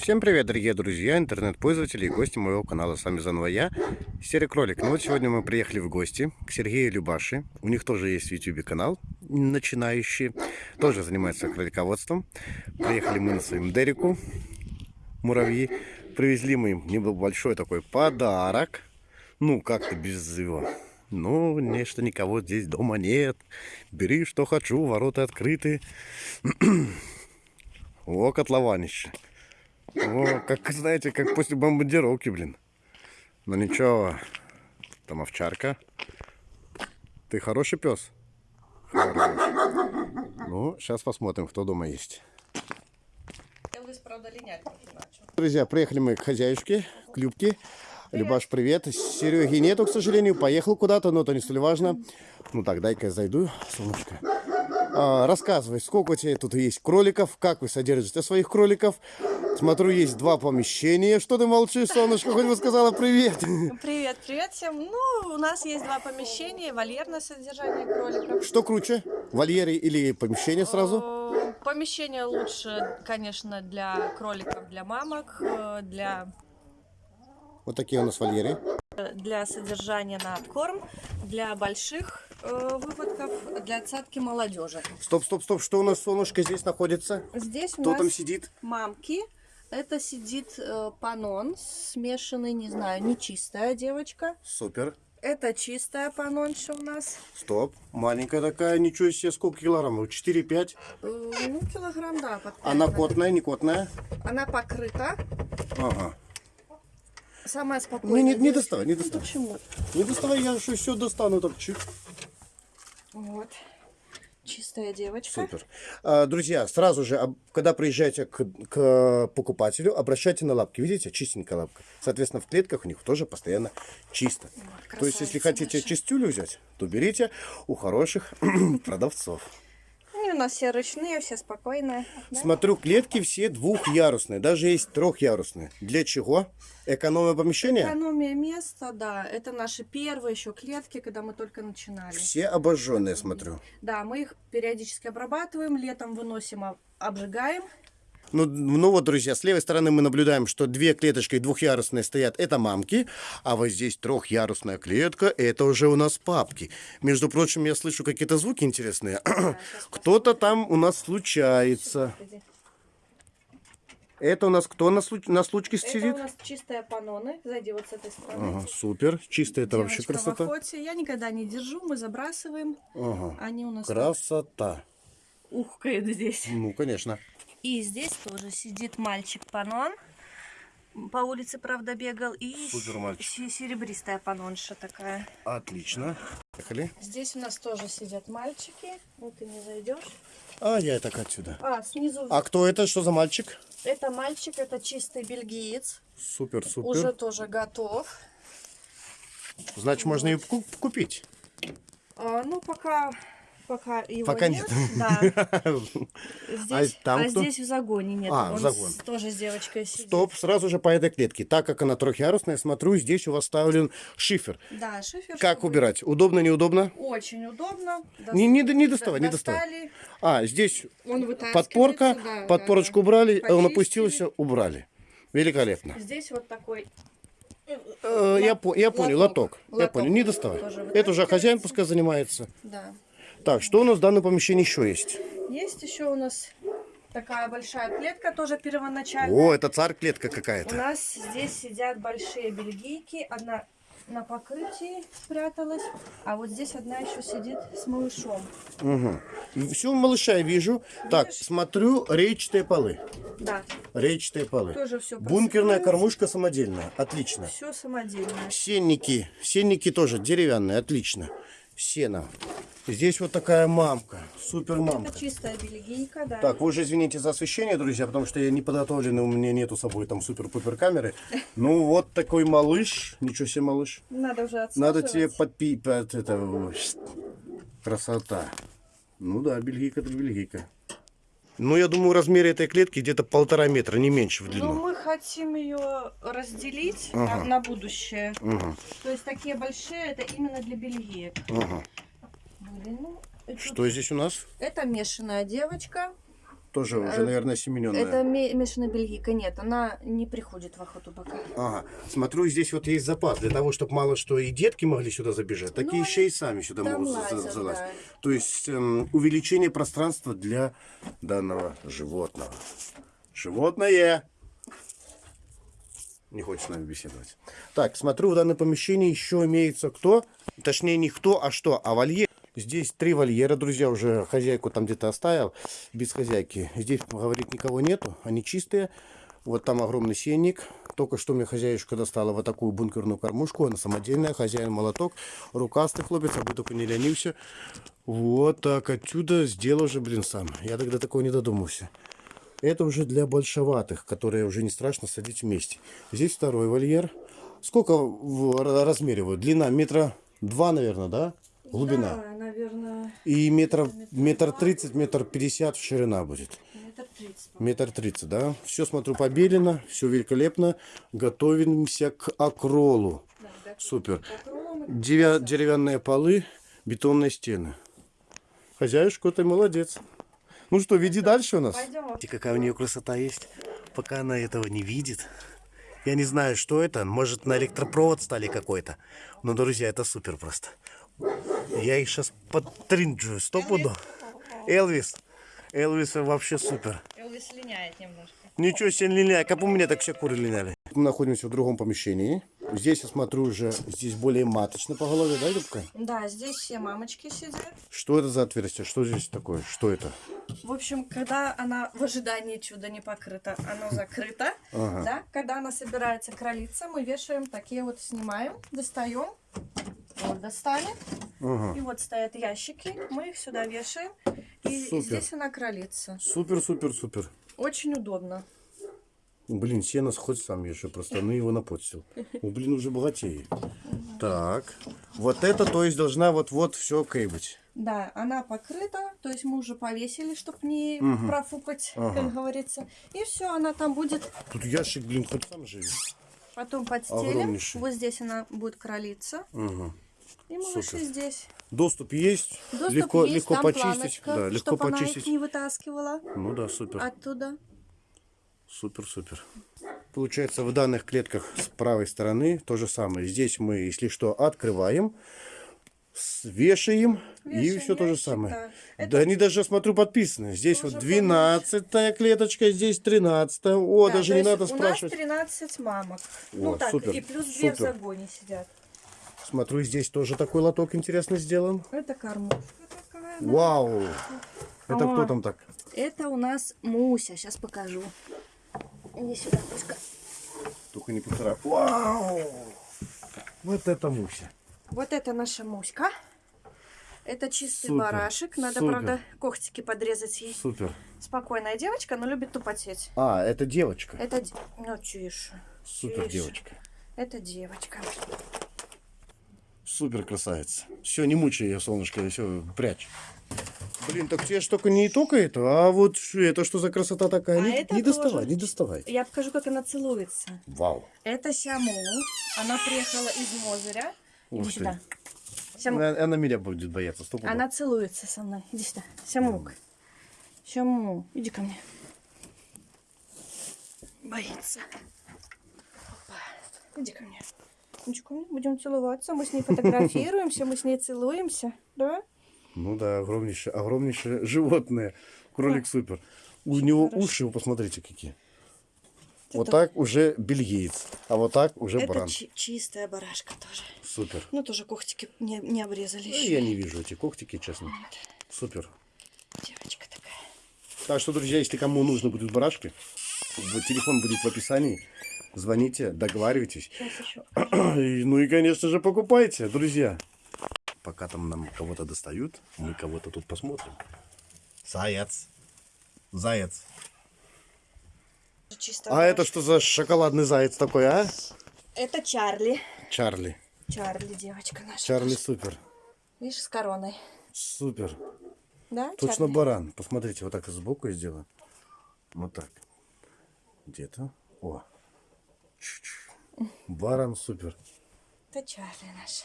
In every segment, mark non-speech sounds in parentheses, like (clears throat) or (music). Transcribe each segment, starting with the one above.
Всем привет, дорогие друзья, интернет-пользователи и гости моего канала. С вами заново я, Серый Кролик. Ну вот сегодня мы приехали в гости к Сергею Любаши. У них тоже есть в YouTube канал, начинающий, тоже занимается кролиководством. Приехали мы на своем Дереку, муравьи. Привезли мы им небольшой такой подарок. Ну, как-то без его ну, нечто никого здесь дома нет. Бери, что хочу, ворота открыты. (clears throat) О, котлованище. О, как, знаете, как после бомбардировки, блин. Но ну, ничего, там овчарка. Ты хороший пес? Хороший. Ну, сейчас посмотрим, кто дома есть. Друзья, приехали мы к хозяюшке, к Любке. Любаш, привет. Сереги нету, к сожалению, поехал куда-то, но это не столь важно. Ну так, дай-ка я зайду, солнышко. А, рассказывай, сколько у тебя тут есть кроликов, как вы содержите своих кроликов. Смотрю, есть два помещения. Что ты молчишь, солнышко? Хоть бы сказала привет. Привет, привет всем. Ну, у нас есть два помещения, вольерное содержание кроликов. Что круче, вольеры или помещение сразу? Помещение лучше, конечно, для кроликов, для мамок, э, для вот такие у нас вольеры. Для содержания на корм, для больших э, выводков, для отсадки молодежи. Стоп, стоп, стоп. Что у нас, солнышко, здесь находится? Здесь Кто у нас там сидит? мамки. Это сидит э, панон, смешанный, не знаю, нечистая девочка. Супер. Это чистая панонша у нас. Стоп, маленькая такая, ничего себе, сколько килограммов? 4-5? Э, ну, килограмм, да. Она котная, не котная? Она покрыта. Ага. Самая спокойная. Не, не, не доставай, не доставай. Почему? Не доставай, я что все достану так чуть. Вот. Чистая девочка. Супер. А, друзья, сразу же, когда приезжаете к, к покупателю, обращайте на лапки. Видите, чистенькая лапка. Соответственно, в клетках у них тоже постоянно чисто. Вот, то есть, если хотите наша. чистюлю взять, то берите у хороших (clears throat) продавцов у нас все ручные, все спокойные. Да? Смотрю, клетки все двухъярусные, даже есть трехъярусные. Для чего? Экономия помещения? Экономия места, да. Это наши первые еще клетки, когда мы только начинали. Все обожженные, смотрю. Да, мы их периодически обрабатываем, летом выносим, обжигаем. Ну, ну вот, друзья, с левой стороны мы наблюдаем, что две клеточки двухъярусные стоят, это мамки, а вот здесь трехъярусная клетка, это уже у нас папки. Между прочим, я слышу какие-то звуки интересные. Да, (clears throat) Кто-то там у нас случается. Это у нас кто на, случ... на случке сидит? Это у нас чистые паноны. Зайди вот с этой стороны. Ага, супер. Чистая это вообще красота. В охоте. Я никогда не держу, мы забрасываем. Ага. Они у нас... Красота. Ухкает здесь. Ну, конечно. И здесь тоже сидит мальчик Панон. По улице, правда, бегал. И серебристая панонша такая. Отлично. Поехали. Здесь у нас тоже сидят мальчики. Вот ты не зайдешь. А, я так отсюда. А, снизу. А кто это? Что за мальчик? Это мальчик, это чистый бельгиец. Супер, супер. Уже тоже готов. Значит, вот. можно ее купить. А, ну, пока пока его пока нет. нет. Да. (laughs) Здесь, а там а здесь в загоне нет. А, Он загон. С, тоже с девочкой сидит. Стоп, сразу же по этой клетке. Так как она трехъярусная, смотрю, здесь у вас ставлен шифер. Да, шифер. Как чтобы... убирать? Удобно, неудобно? Очень удобно. До... Не, не, не доставай, не доставай. А, здесь Он подпорка, да, подпорочку да, убрали, Почистили. он опустился, убрали. Великолепно. Здесь вот такой э, я, по, я понял, лоток. лоток. Я понял, не доставай. Это уже хозяин пускай занимается. Да. Так, что у нас в данном помещении еще есть? Есть еще у нас такая большая клетка, тоже первоначальная. О, это царь клетка какая-то. У нас здесь сидят большие бельгийки. Одна на покрытии спряталась, а вот здесь одна еще сидит с малышом. Угу. Все, малыша я вижу. Видишь? Так, смотрю, речатые полы. Да. Речатые полы. Тоже все Бункерная кормушка самодельная. Отлично. Все самодельное. Сенники. Сенники тоже деревянные. Отлично. Сено. Здесь вот такая мамка, супер мамка. Это чистая бельгийка, да. Так, вы уже извините за освещение, друзья, потому что я не подготовленный, у меня нету с собой там супер-пупер камеры. (laughs) Ну вот такой малыш, ничего себе малыш. Надо уже Надо тебе подпить, под это, красота. Ну да, бельгийка это бельгийка. Ну, я думаю, размер этой клетки где-то полтора метра, не меньше в длину. Ну, мы хотим ее разделить ага. на, на будущее. Ага. То есть такие большие, это именно для бельгиек. Ага. Что здесь у нас? Это мешаная девочка. Тоже уже, Э, наверное, семененная. Это ме- мешаная бельгийка. Нет, она не приходит в охоту пока. Ага. Смотрю, здесь вот есть запас для того, чтобы мало что и детки могли сюда забежать, так и Ну, еще и сами сюда могут лазят, залазить. да. То есть эм, увеличение пространства для данного животного. Животное! Не хочет с нами беседовать. Так, смотрю, в данном помещении еще имеется кто? Точнее, не кто, а что? А вольер. Здесь три вольера, друзья, уже хозяйку там где-то оставил, без хозяйки. Здесь, говорит, никого нету, они чистые. Вот там огромный сенник. Только что мне хозяюшка достала вот такую бункерную кормушку. Она самодельная, хозяин молоток. Рукастый хлопец, а бы только не ленился. Вот так отсюда сделал же, блин, сам. Я тогда такого не додумался. Это уже для большеватых, которые уже не страшно садить вместе. Здесь второй вольер. Сколько размеривают? Длина метра два, наверное, да? Глубина. Да, И метр, метр тридцать, метр пятьдесят ширина будет. метр тридцать. Метр тридцать, да? Все, смотрю, побелено, все великолепно. Готовимся к акролу. Супер. Девя- деревянные полы, бетонные стены. Хозяюшка, ты молодец. Ну что, веди дальше у нас. Пойдем. Видите, какая у нее красота есть. Пока она этого не видит. Я не знаю, что это. Может, на электропровод стали какой-то. Но, друзья, это супер просто. Я их сейчас подтринджу. Стопуду. Элвис. Элвис вообще супер. Элвис линяет немножко. Ничего себе линяет. Как у меня так все куры линяли. Мы находимся в другом помещении. Здесь я смотрю уже, здесь более маточно по голове, да, Любка? Да, здесь все мамочки сидят. Что это за отверстие? Что здесь такое? Что это? В общем, когда она в ожидании чуда не покрыта, оно (laughs) закрыто. Ага. Да? Когда она собирается кролиться, мы вешаем такие вот, снимаем, достаем. Вот достали. Ага. И вот стоят ящики, мы их сюда вешаем. И Супер. здесь она кролится. Супер, супер, супер. Очень удобно. Блин, сено хоть сам еще просто, ну его напотсил. Ну, блин, уже богатеет. Так, вот это, то есть, должна вот-вот все быть. Да, она покрыта, то есть мы уже повесили, чтобы не Мгм. профукать, (laughs) Ага. как говорится. И все, она там будет Тут ящик, блин, хоть сам живи. потом подстелим. Огромнейший. Вот здесь она будет кролиться. Ага. И малыши Супер. здесь. Доступ есть, Доступ легко, есть, легко почистить. планочка, Да, легко чтоб она их почистить. не вытаскивала Ну да, супер. оттуда. Супер, супер. Получается, в данных клетках с правой стороны то же самое. Здесь мы, если что, открываем, с- вешаем, и Вешаем все то же самое. да. Да Это они даже, смотрю, подписаны. Здесь Тоже вот 12 клеточка, здесь 13 О, Да, даже не надо у спрашивать. нас 13 мамок. О, ну так, супер, и плюс две в супер. загоне сидят. Смотрю, здесь тоже такой лоток интересно сделан. Это кормушка такая. да. Вау! Это О. кто там так? Это у нас Муся. Сейчас покажу. Иди сюда, Муська. Только не поцарапай. Вау! Вот это Муся. Вот это наша Муська. Это чистый Супер, барашек. Надо, супер. правда, когтики подрезать ей. Супер. Спокойная девочка, но любит тупотеть. А, это девочка. Это... Ну, тише. Супер тише. девочка. Это девочка. Супер красавица. Все, не мучай ее, солнышко, все, прячь. Блин, так тебе ж только не только это, а вот это что за красота такая? А не это не доставай, тоже. не доставай. Я покажу, как она целуется. Вау. Это Сяму. Она приехала из Мозыря. Иди Ух ты. сюда. Сямук. Она, она меня будет бояться, стоп. Она целуется со мной. Иди сюда. Сямук. Сяму. Иди ко мне. Боится. Опа. Иди ко мне. Мне. Будем целоваться. Мы с ней фотографируемся, мы с ней целуемся. Да? Ну да, огромнейшее, огромнейшее животное. Кролик супер. У него уши, вы посмотрите, какие. Вот Это- так уже бельгиец, а вот так уже Это баран. чи- чистая барашка тоже. Супер. Ну, тоже когтики не, не обрезали Ну, еще. Я не вижу эти когтики, честно. Супер. Девочка такая. Так что, друзья, если кому нужны будут барашки, телефон будет в описании. Звоните, договаривайтесь. (clears throat) Ну и, конечно же, покупайте, друзья. Пока там нам кого-то достают, мы кого-то тут посмотрим. Заяц. Заяц. А это что за шоколадный заяц такой, а? Это Чарли. Чарли. Чарли, девочка наша. Чарли супер. Видишь, с короной. Супер. Да, Точно Чарли? баран. Посмотрите, вот так сбоку я сделаю. Вот так. Где-то. О. Баран супер. Это Чарли наш.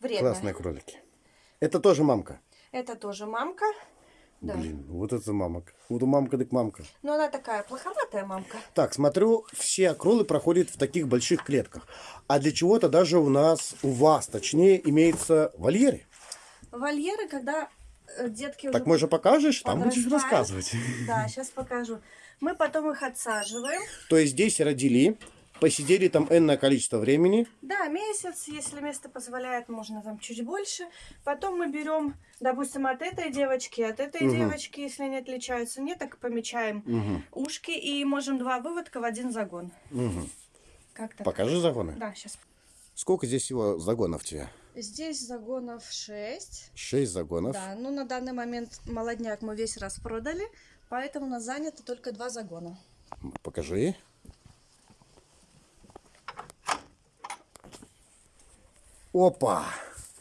Вредная. Классные кролики. Это тоже мамка. Это тоже мамка. Да. Блин, вот это мамка. Вот у мамка так мамка. Но она такая плоховатая мамка. Так, смотрю, все акролы проходят в таких больших клетках. А для чего-то даже у нас, у вас, точнее, имеется вольеры. Вольеры, когда э, детки Так, уже может, покажешь? Там будешь рассказывать. Да, сейчас покажу. Мы потом их отсаживаем. То есть здесь родили, посидели там энное количество времени. Да, месяц, если место позволяет, можно там чуть больше. Потом мы берем, допустим, от этой девочки, от этой Мгм. девочки, если они отличаются, нет, так помечаем Мгм, ушки и можем два выводка в один загон. мгм. Как так? Покажи загоны. Да, сейчас. Сколько здесь всего загонов тебе? Здесь загонов 6. Шесть загонов. Да, ну на данный момент молодняк мы весь раз продали, поэтому у нас занято только два загона. Покажи. Опа!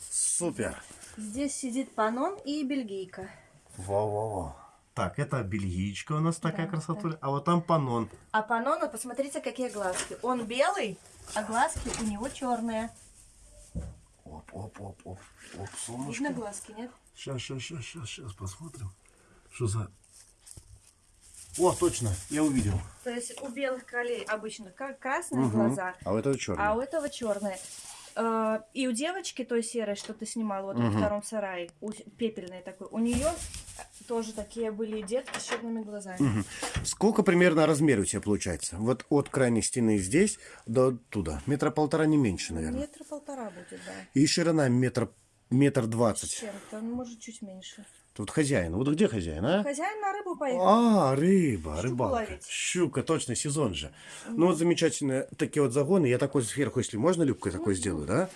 Супер! Здесь сидит панон и бельгийка. Во-во-во. Так, это бельгичка у нас такая Да, красота. А вот там панон. А панона, посмотрите, какие глазки. Он белый, а глазки у него черные. Оп, оп, оп, оп. Оп, Видно солнышко. глазки, нет? Сейчас, сейчас, сейчас, сейчас, сейчас посмотрим. Что за... О, точно, я увидел. То есть у белых кролей обычно красные Мгм. глаза, А у этого черный. а у этого черные. Э, И у девочки той серой, что ты снимал вот во Мгм. втором сарае, у пепельной такой, у нее тоже такие были детки с черными глазами. Мгм. Сколько примерно размер у тебя получается? Вот от крайней стены здесь до туда. Метра полтора, не меньше, наверное. Метра полтора будет, да. И ширина метр, метр двадцать. Чем-то, ну, может, чуть меньше. Тут хозяин. Вот где хозяин, а? Хозяин на рыбу поехал. А, рыба, Щуку рыбалка. ловить. Щука, точно, сезон же. Ну вот замечательные такие вот загоны. Я такой сверху, если можно, любкой такой сделаю, да?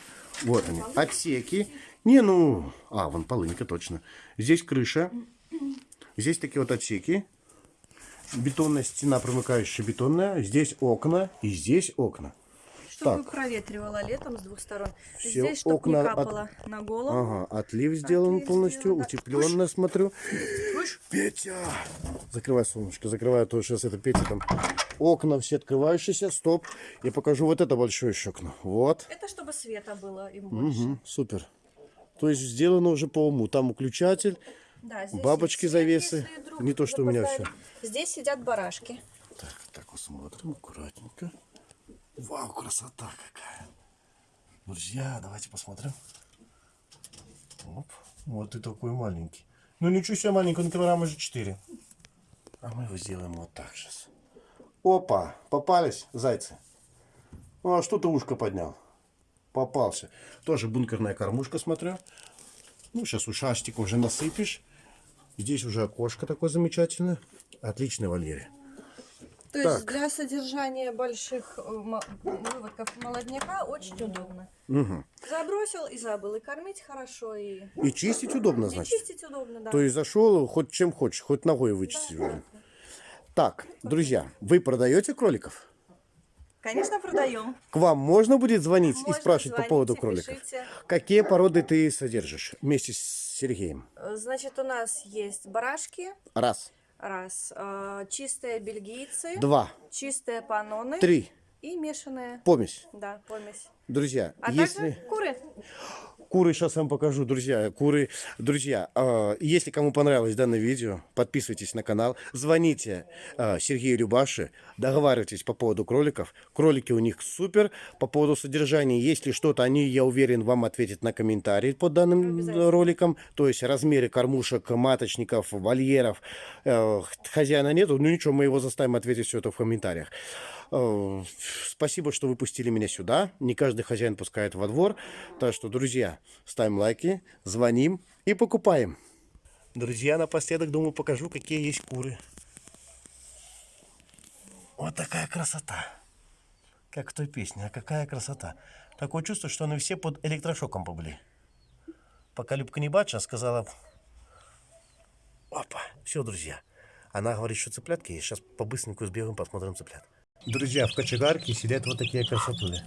Вот они, отсеки. Не, ну, а, вон полынька, точно. Здесь крыша. Здесь такие вот отсеки. Бетонная стена, промыкающая бетонная. Здесь окна и здесь окна. Чтобы так. проветривала летом с двух сторон. Все Здесь, чтобы окна не от- капало на голову. Ага, отлив сделан Отлив полностью, сделан, да. утепленно, смотрю. Слышь? Петя! Закрывай, солнышко, закрывай, а то сейчас это Петя там. Окна все открывающиеся, стоп. Я покажу вот это большое еще окно. Вот. Это чтобы света было им больше. Мгм, супер. То есть сделано уже по уму. Там выключатель. Да, Бабочки, есть завесы. Не то, что у меня запоздали. Здесь сидят барашки. Так, так вот смотрим аккуратненько. Вау, красота какая. Друзья, давайте посмотрим. Оп, вот и такой маленький. Ну ничего себе маленький, он килограмма же 4. А мы его сделаем вот так сейчас. Опа, попались зайцы. Ну, а что ты ушко поднял? Попался. Тоже бункерная кормушка, смотрю. Ну, сейчас ушастик уже насыпешь. Здесь уже окошко такое замечательное. Отличный вольере. То Так. есть для содержания больших э, выводков молодняка очень удобно. Угу. Забросил и забыл. И кормить хорошо, и, И чистить удобно, и значит. чистить удобно, да. То есть зашел, хоть чем хочешь, хоть ногой вычистить. уже. Так, друзья, вы продаете кроликов? Конечно, продаем. К вам можно будет звонить и Можно, спрашивать по поводу кроликов? пишите. Какие породы ты содержишь вместе с Сергеем? Э, Значит, у нас есть барашки. Раз, Раз. э, чистые бельгийцы. два, Чистые паноны. три. И мешаные. Помесь. Да, помесь. Друзья, А если... также куры. Куры сейчас вам покажу, друзья. Куры, друзья, э, если кому понравилось данное видео, подписывайтесь на канал, звоните э, Сергею Любаши, договаривайтесь по поводу кроликов. Кролики у них супер. По поводу содержания, если что-то, они, я уверен, вам ответят на комментарии под данным роликом. То есть размеры кормушек, маточников, вольеров. Э, хозяина нету, ну ничего, мы его заставим ответить все это в комментариях. Э, Спасибо, что вы пустили меня сюда. Не каждый хозяин пускает во двор. Так что, друзья, ставим лайки, звоним и покупаем. Друзья, напоследок, думаю, покажу, какие есть куры. Вот такая красота. Как в той песне. А какая красота. Такое чувство, что они все под электрошоком побыли. Пока Любка не бачила, сказала... Опа, все, друзья. Она говорит, что цыплятки есть. Сейчас по-быстреньку сбегаем, посмотрим цыплят. Друзья, в кочегарке сидят вот такие красотули.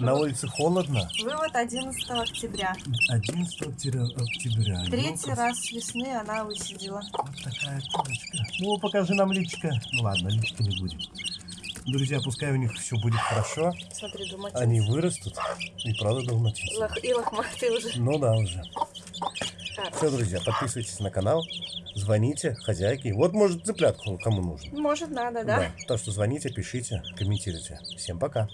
На улице холодно. Вывод 11 октября. 11 октября. октября. Третий Ну-ка, раз с весны она высидела. Вот такая курочка. Ну, покажи нам личка. Ну ладно, личка не будет. Друзья, пускай у них все будет хорошо. Смотри, думать. Они вырастут. И правда далматинцы. Лох- И лохматый уже. Ну да, уже. Все, друзья, подписывайтесь на канал, звоните хозяйке. Вот, может, цыплятку кому нужно. Может, надо, да? Так что звоните, пишите, комментируйте. Всем пока.